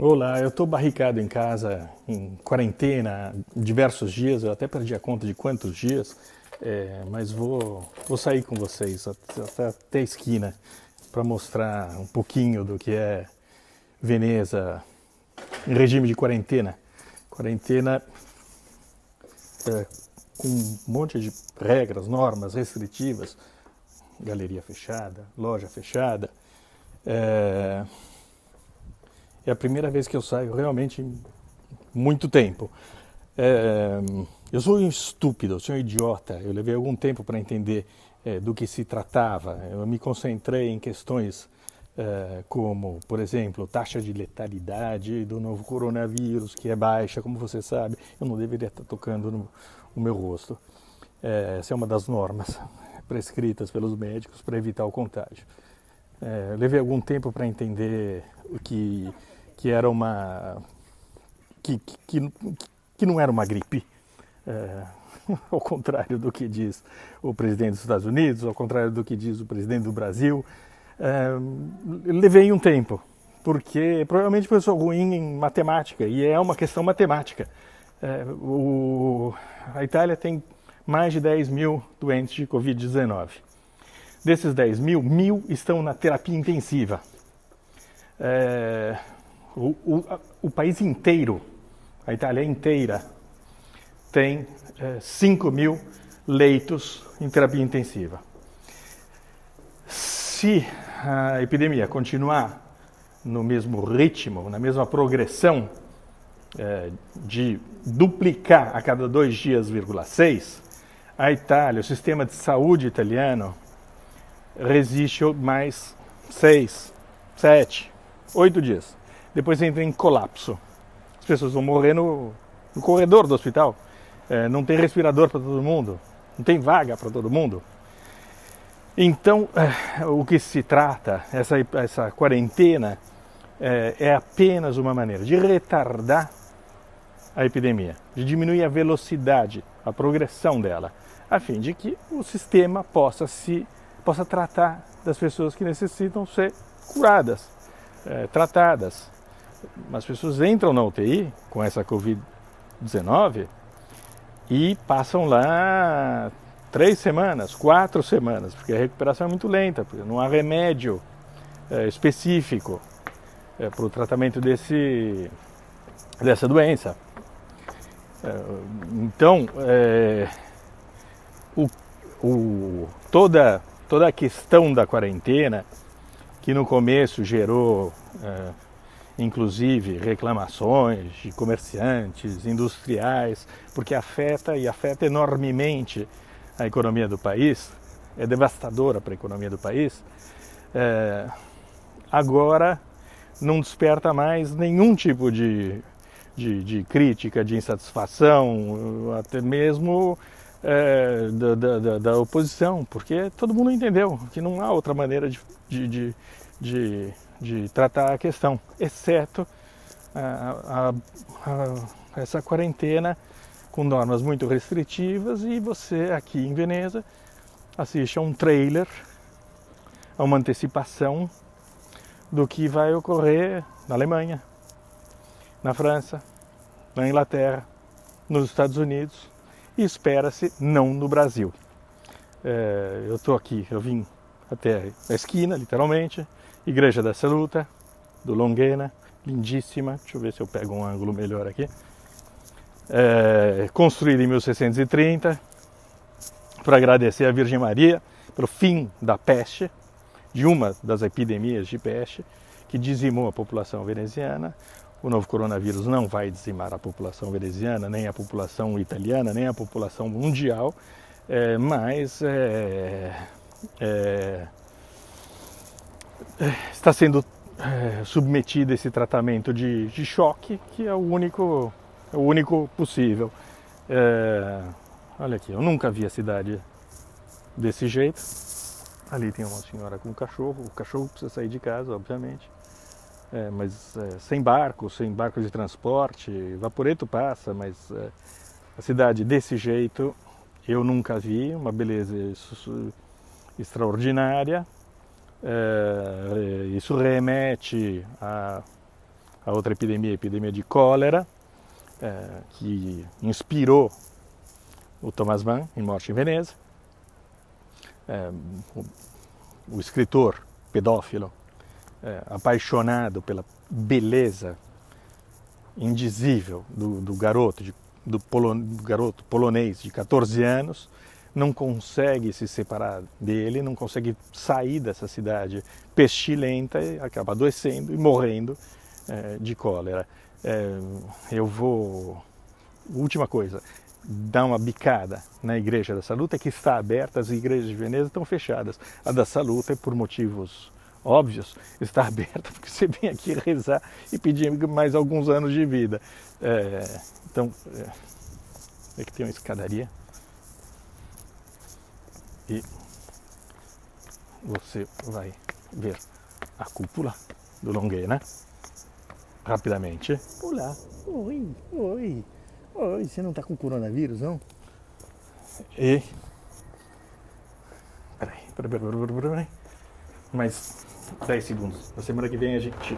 Olá, eu estou barricado em casa, em quarentena, diversos dias, eu até perdi a conta de quantos dias, é, mas vou, vou sair com vocês até, até a esquina para mostrar um pouquinho do que é Veneza em regime de quarentena. Quarentena é, com um monte de regras, normas restritivas, galeria fechada, loja fechada. É, é a primeira vez que eu saio realmente muito tempo. É, eu sou um estúpido, eu sou um idiota. Eu levei algum tempo para entender é, do que se tratava. Eu me concentrei em questões é, como, por exemplo, taxa de letalidade do novo coronavírus, que é baixa, como você sabe. Eu não deveria estar tocando no, no meu rosto. É, essa é uma das normas prescritas pelos médicos para evitar o contágio. É, levei algum tempo para entender o que que era uma que, que, que não era uma gripe, é, ao contrário do que diz o presidente dos Estados Unidos, ao contrário do que diz o presidente do Brasil. É, levei um tempo, porque provavelmente eu sou ruim em matemática, e é uma questão matemática. É, o, a Itália tem mais de 10 mil doentes de Covid-19. Desses 10 mil, mil estão na terapia intensiva. É, o, o, o país inteiro, a Itália inteira, tem é, 5 mil leitos em terapia intensiva. Se a epidemia continuar no mesmo ritmo, na mesma progressão é, de duplicar a cada dois dias, seis, a Itália, o sistema de saúde italiano, resiste mais seis, sete, oito dias depois entra em colapso. As pessoas vão morrer no, no corredor do hospital. É, não tem respirador para todo mundo, não tem vaga para todo mundo. Então, é, o que se trata, essa, essa quarentena, é, é apenas uma maneira de retardar a epidemia, de diminuir a velocidade, a progressão dela, a fim de que o sistema possa se possa tratar das pessoas que necessitam ser curadas, é, tratadas, as pessoas entram na UTI com essa Covid-19 e passam lá três semanas, quatro semanas, porque a recuperação é muito lenta, porque não há remédio é, específico é, para o tratamento desse, dessa doença. É, então, o, o, toda, toda a questão da quarentena, que no começo gerou inclusive reclamações de comerciantes, industriais, porque afeta e afeta enormemente a economia do país, é devastadora para a economia do país, é, agora não desperta mais nenhum tipo de, de, de crítica, de insatisfação, até mesmo é, da, da, da, oposição, porque todo mundo entendeu que não há outra maneira de, de, de de tratar a questão, exceto a, a, a, essa quarentena com normas muito restritivas e você aqui em Veneza assiste a um trailer, a uma antecipação do que vai ocorrer na Alemanha, na França, na Inglaterra, nos Estados Unidos e espera-se não no Brasil. É, eu estou aqui, eu vim até a esquina, literalmente, Igreja da Saluta, do Longuena, lindíssima. Deixa eu ver se eu pego um ângulo melhor aqui. É, construída em 1630, para agradecer a Virgem Maria pelo fim da peste, de uma das epidemias de peste que dizimou a população veneziana. O novo coronavírus não vai dizimar a população veneziana, nem a população italiana, nem a população mundial, é, mas é, é está sendo é, submetido a esse tratamento de, de, choque, que é o único, é o único possível. É, olha aqui, eu nunca vi a cidade desse jeito. Ali tem uma senhora com um cachorro, o cachorro precisa sair de casa, obviamente. É, mas é, sem barco, sem barco de transporte, vaporeto passa, mas é, a cidade desse jeito eu nunca vi, uma beleza extraordinária. É, isso remete a, A outra epidemia a epidemia de cólera, é, que inspirou o Thomas Mann em Morte em Veneza. O, o, escritor pedófilo, apaixonado pela beleza indizível do, do garoto, de, do, polo, do garoto polonês de 14 anos, não consegue se separar dele, não consegue sair dessa cidade pestilenta e acaba adoecendo e morrendo é, de cólera. É, eu vou. Última coisa, dar uma bicada na igreja da Saluta, que está aberta, as igrejas de Veneza estão fechadas. A da Saluta, por motivos óbvios, está aberta porque você vem aqui rezar e pedir mais alguns anos de vida. É, então, é, é que tem uma escadaria e você vai ver a cúpula do Longuena rapidamente. Olá, oi, oi, oi, você não está com coronavírus, não? E. Peraí, peraí, peraí, peraí, peraí. Mais 10 segundos. Na semana que vem a gente